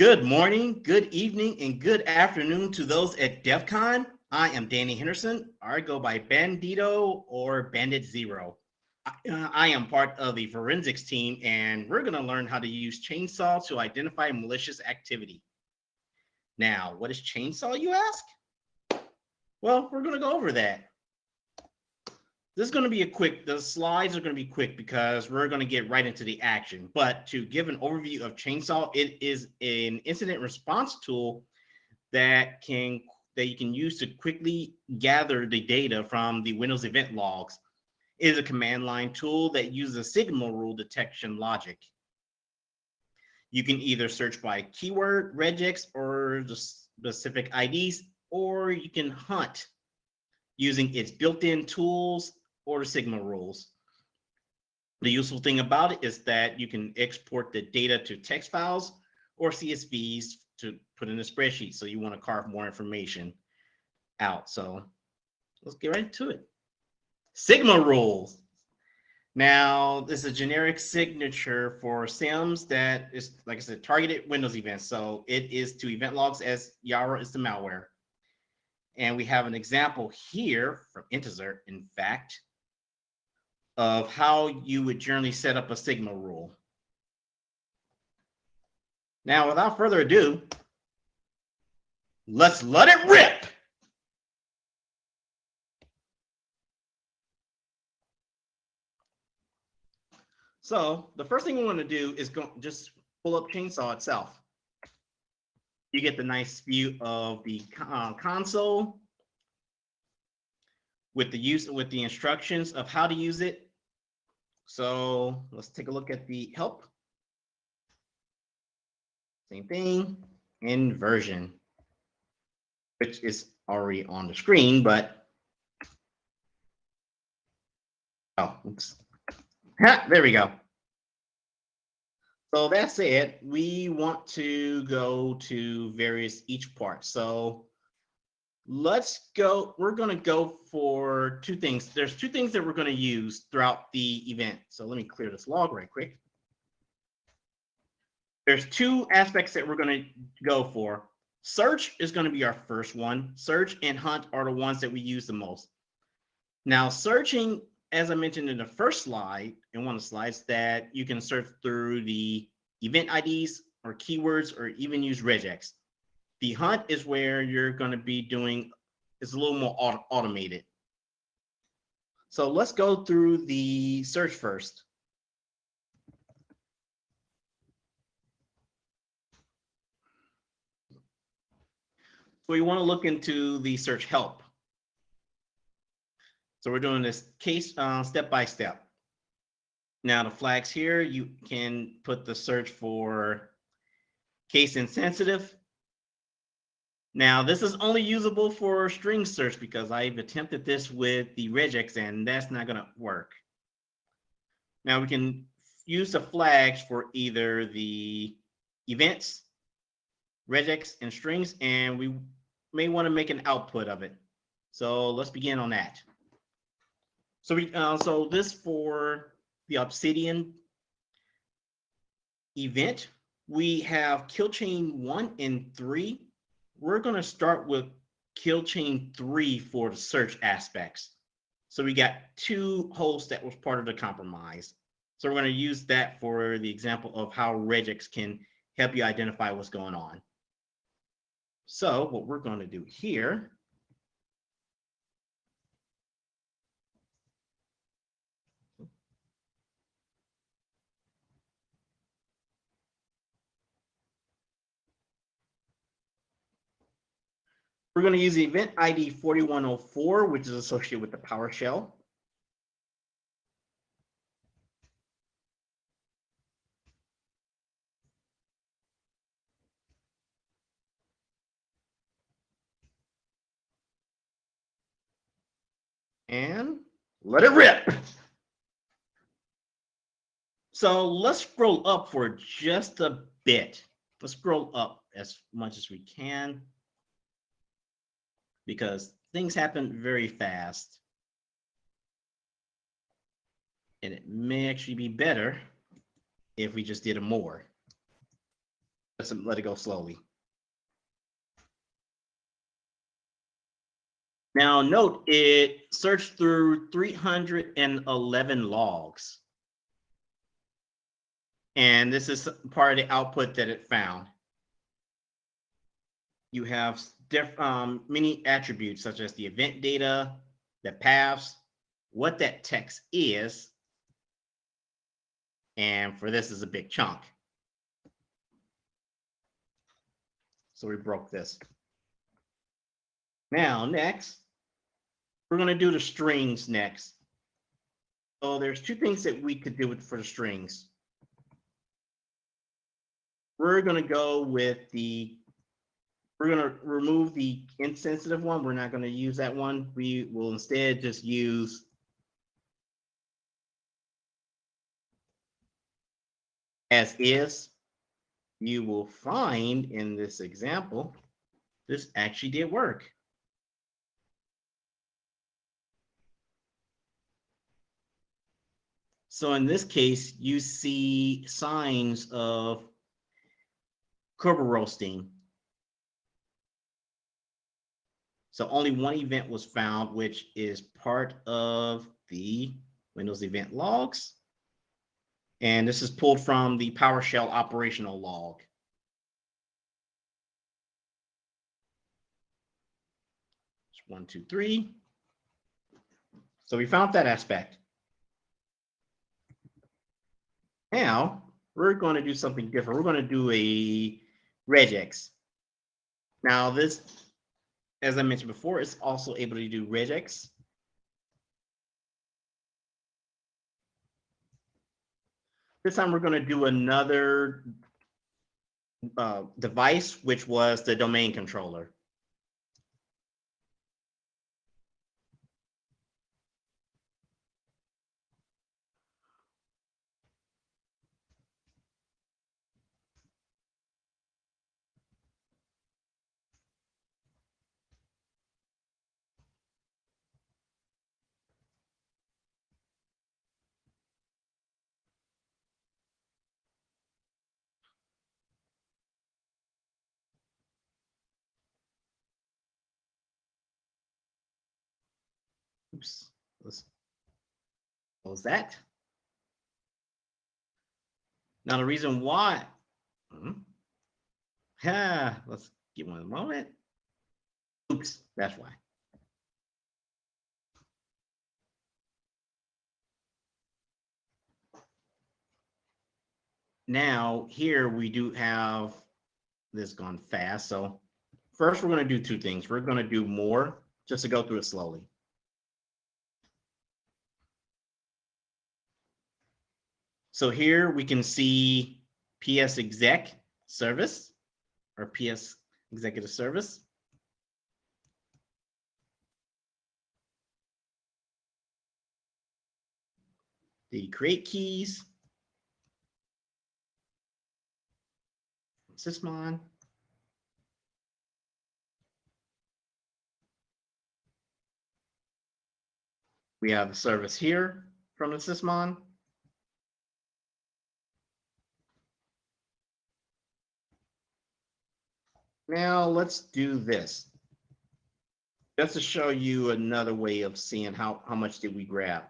Good morning, good evening, and good afternoon to those at DEF CON. I am Danny Henderson. I go by Bandito or Bandit Zero. I, uh, I am part of the forensics team, and we're going to learn how to use chainsaw to identify malicious activity. Now, what is chainsaw, you ask? Well, we're going to go over that. This is going to be a quick, the slides are going to be quick because we're going to get right into the action. But to give an overview of Chainsaw, it is an incident response tool that can that you can use to quickly gather the data from the Windows event logs. It is a command line tool that uses a Sigma rule detection logic. You can either search by keyword, regex, or the specific IDs, or you can hunt using its built-in tools or Sigma rules. The useful thing about it is that you can export the data to text files or CSVs to put in a spreadsheet. So you want to carve more information out. So let's get right to it. Sigma rules. Now, this is a generic signature for SIEMs that is, like I said, targeted Windows events. So it is to event logs as Yara is the malware. And we have an example here from Intezer, in fact, of how you would generally set up a Sigma rule. Now, without further ado, let's let it rip. So the first thing we want to do is go just pull up Chainsaw itself. You get the nice view of the uh, console with the use with the instructions of how to use it. So let's take a look at the help. Same thing, inversion, which is already on the screen, but oh, oops. Ha, there we go. So that's it. We want to go to various each part. So let's go. We're going to go for two things. There's two things that we're going to use throughout the event. So let me clear this log right quick. There's two aspects that we're going to go for. Search is going to be our first one. Search and hunt are the ones that we use the most. Now, searching, as I mentioned in the first slide, in one of the slides, that you can search through the event IDs or keywords or even use regex. The hunt is where you're going to be doing, it's a little more auto automated. So let's go through the search first. So we want to look into the search help. So we're doing this case uh, step by step. Now the flags here, you can put the search for case insensitive now, this is only usable for string search because I've attempted this with the regex and that's not going to work. Now we can use the flags for either the events, regex, and strings, and we may want to make an output of it. So let's begin on that. So we uh, so this for the Obsidian event, we have kill chain one and three we're going to start with kill chain three for the search aspects. So we got two hosts that was part of the compromise. So we're going to use that for the example of how regex can help you identify what's going on. So what we're going to do here We're going to use the event ID 4104, which is associated with the PowerShell. And let it rip. So let's scroll up for just a bit. Let's scroll up as much as we can because things happen very fast. And it may actually be better if we just did it more. Let's let it go slowly. Now note it searched through 311 logs. And this is part of the output that it found. You have diff, um, many attributes such as the event data, the paths, what that text is. And for this is a big chunk. So we broke this. Now, next, we're going to do the strings next. So there's two things that we could do with for the strings. We're going to go with the, we're going to remove the insensitive one. We're not going to use that one. We will instead just use as is. You will find in this example, this actually did work. So in this case, you see signs of Kerberoasting. So only one event was found, which is part of the Windows event logs. And this is pulled from the PowerShell operational log. One, two, three. So we found that aspect. Now we're going to do something different. We're going to do a regex. Now this, as I mentioned before, it's also able to do regex. This time we're going to do another uh, device, which was the domain controller. Oops, let's close that. Now the reason why, hmm, yeah, let's give one moment. Oops, that's why. Now here we do have this gone fast. So first we're going to do two things. We're going to do more just to go through it slowly. So here we can see PS exec service or PS executive service. The create keys. Sysmon. We have the service here from the Sysmon. Now let's do this. Just to show you another way of seeing how, how much did we grab.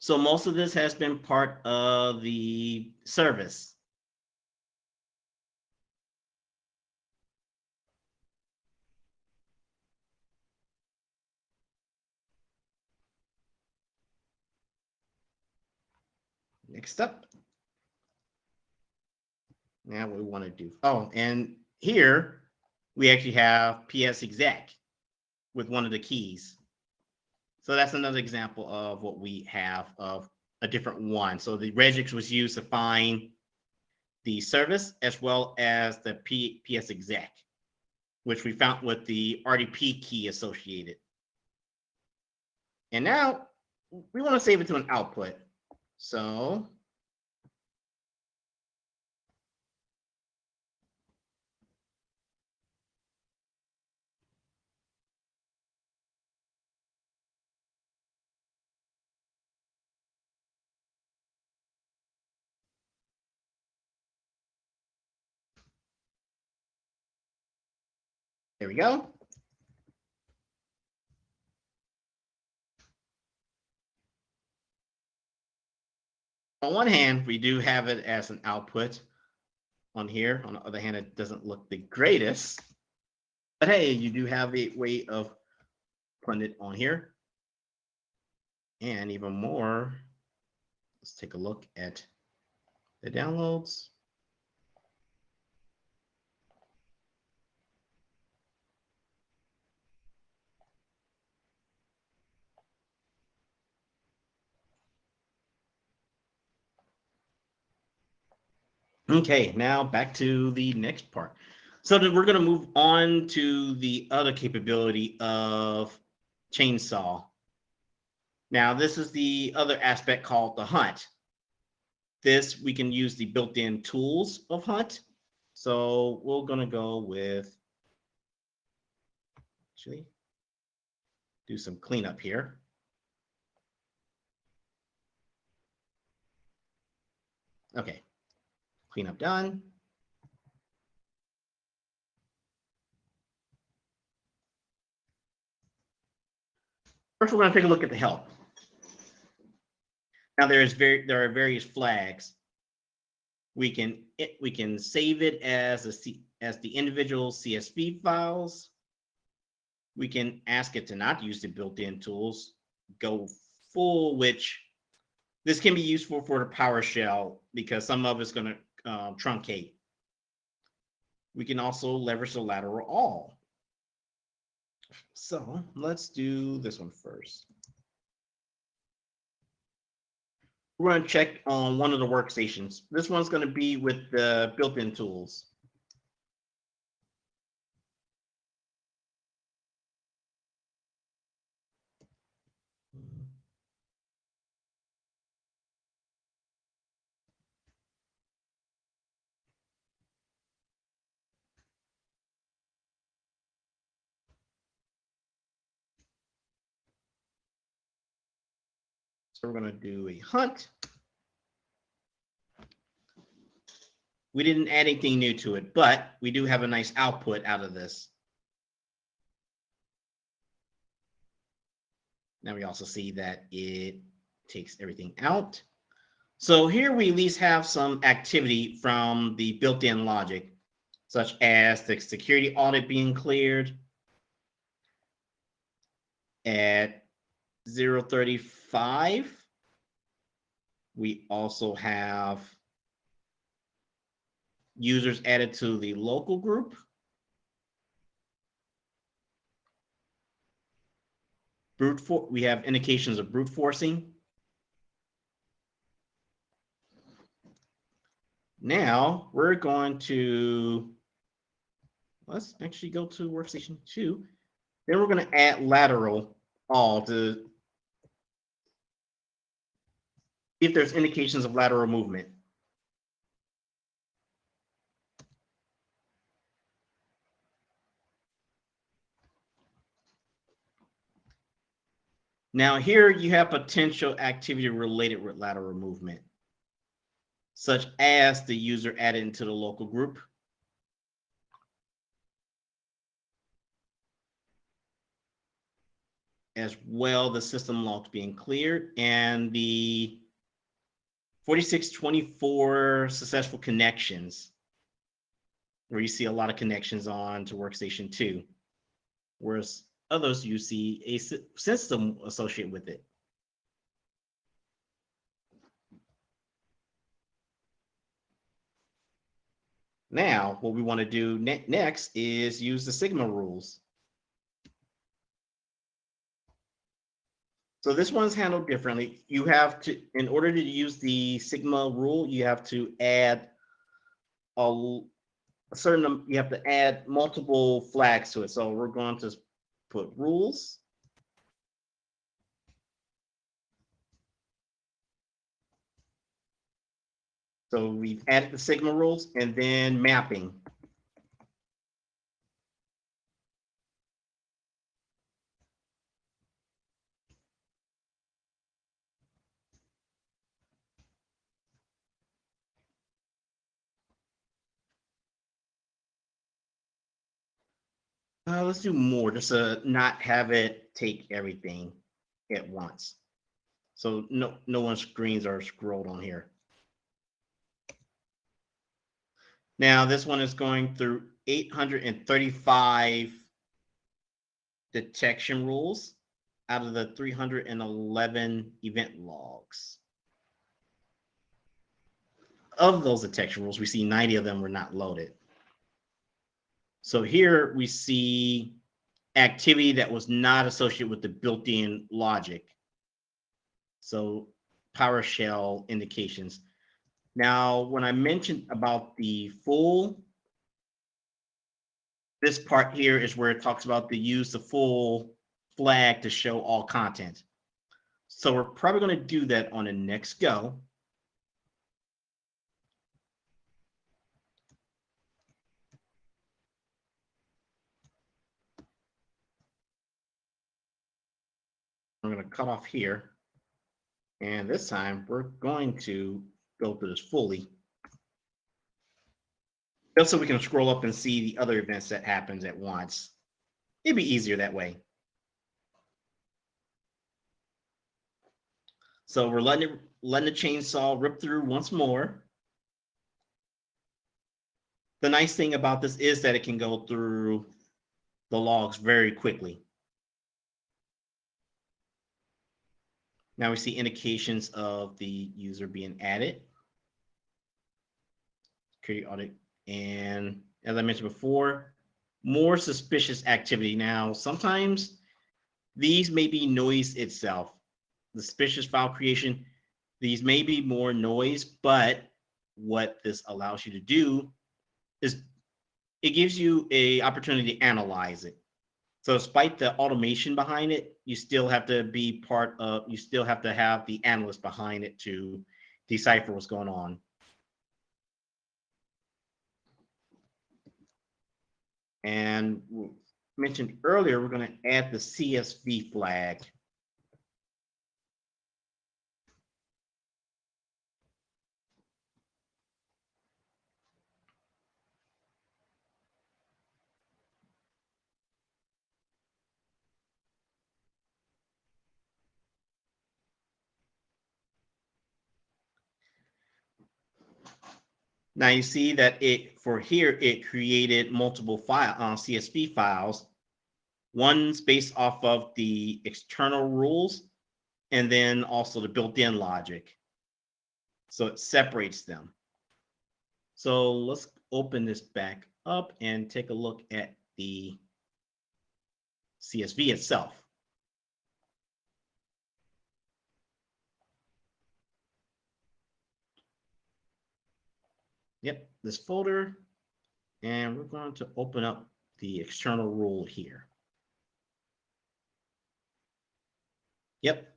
So most of this has been part of the service. Next up. Now we want to do. Oh, and here we actually have PS exec with one of the keys. So that's another example of what we have of a different one. So the regex was used to find the service as well as the P PS exec, which we found with the RDP key associated. And now we want to save it to an output. So There we go. On one hand, we do have it as an output on here. On the other hand, it doesn't look the greatest. But hey, you do have a way of putting it on here. And even more, let's take a look at the downloads. Okay, now back to the next part. So we're going to move on to the other capability of chainsaw. Now, this is the other aspect called the hunt. This, we can use the built-in tools of hunt. So we're going to go with, actually, do some cleanup here. Okay, cleanup done. First, we're going to take a look at the help. Now there's very there are various flags. We can it, we can save it as a C, as the individual CSV files. We can ask it to not use the built-in tools, go full, which this can be useful for the PowerShell because some of it's going to uh, truncate. We can also leverage the lateral all. So let's do this one first. We're going to check on one of the workstations. This one's going to be with the built-in tools. So we're going to do a hunt. We didn't add anything new to it, but we do have a nice output out of this. Now we also see that it takes everything out. So here we at least have some activity from the built-in logic, such as the security audit being cleared at 035. We also have users added to the local group. Brute for we have indications of brute forcing. Now we're going to let's actually go to workstation two. Then we're going to add lateral all to if there's indications of lateral movement. Now here you have potential activity related with lateral movement, such as the user added into the local group. As well, the system logs being cleared and the 4624 successful connections, where you see a lot of connections on to workstation two, whereas others you see a system associated with it. Now, what we want to do ne next is use the Sigma rules. So this one's handled differently. You have to, in order to use the Sigma rule, you have to add a, a certain, you have to add multiple flags to it. So we're going to put rules. So we've added the Sigma rules and then mapping. Uh, let's do more, just to not have it take everything at once. So no, no one's screens are scrolled on here. Now, this one is going through eight hundred and thirty-five detection rules out of the three hundred and eleven event logs. Of those detection rules, we see ninety of them were not loaded. So here we see activity that was not associated with the built-in logic. So PowerShell indications. Now, when I mentioned about the full, this part here is where it talks about the use the full flag to show all content. So we're probably going to do that on the next go. I'm going to cut off here. And this time we're going to go through this fully. Just so we can scroll up and see the other events that happens at once. It'd be easier that way. So we're letting it, letting the chainsaw rip through once more. The nice thing about this is that it can go through the logs very quickly. Now we see indications of the user being added. Security audit. And as I mentioned before, more suspicious activity. Now, sometimes these may be noise itself. The suspicious file creation, these may be more noise, but what this allows you to do is it gives you a opportunity to analyze it. So despite the automation behind it, you still have to be part of, you still have to have the analyst behind it to decipher what's going on. And mentioned earlier, we're going to add the CSV flag. Now you see that it for here it created multiple file uh, CSV files. One's based off of the external rules, and then also the built-in logic. So it separates them. So let's open this back up and take a look at the CSV itself. Yep, this folder. And we're going to open up the external rule here. Yep.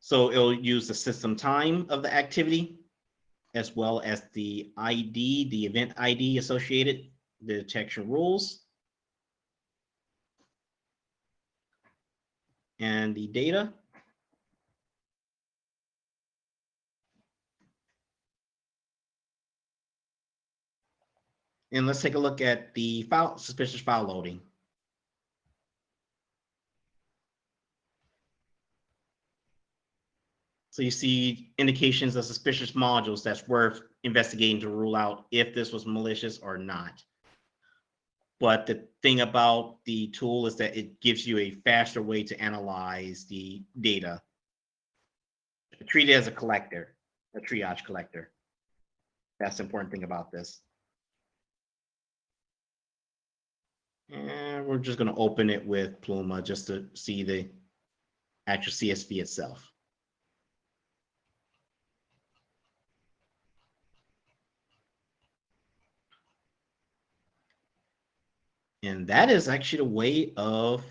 So it'll use the system time of the activity as well as the ID, the event ID associated, the detection rules. And the data. And let's take a look at the file suspicious file loading. So you see indications of suspicious modules that's worth investigating to rule out if this was malicious or not. But the thing about the tool is that it gives you a faster way to analyze the data. Treat it as a collector, a triage collector. That's the important thing about this. And we're just going to open it with Pluma just to see the actual CSV itself. And that is actually the way of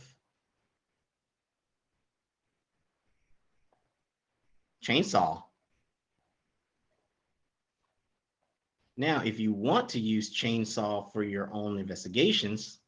chainsaw. Now, if you want to use chainsaw for your own investigations,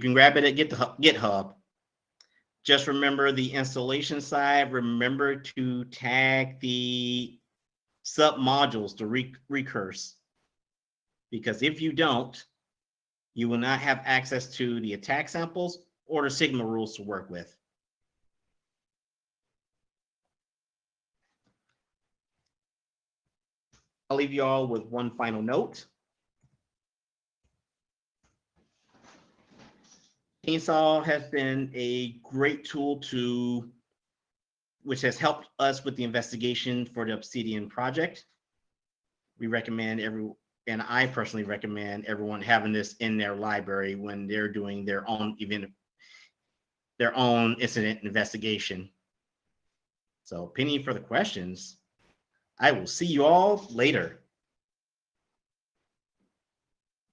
You can grab it at GitHub. Just remember the installation side. Remember to tag the sub modules to re recurse. Because if you don't, you will not have access to the attack samples or the Sigma rules to work with. I'll leave you all with one final note. Chainsaw has been a great tool to, which has helped us with the investigation for the Obsidian project. We recommend every, and I personally recommend everyone having this in their library when they're doing their own event, their own incident investigation. So penny for the questions. I will see you all later.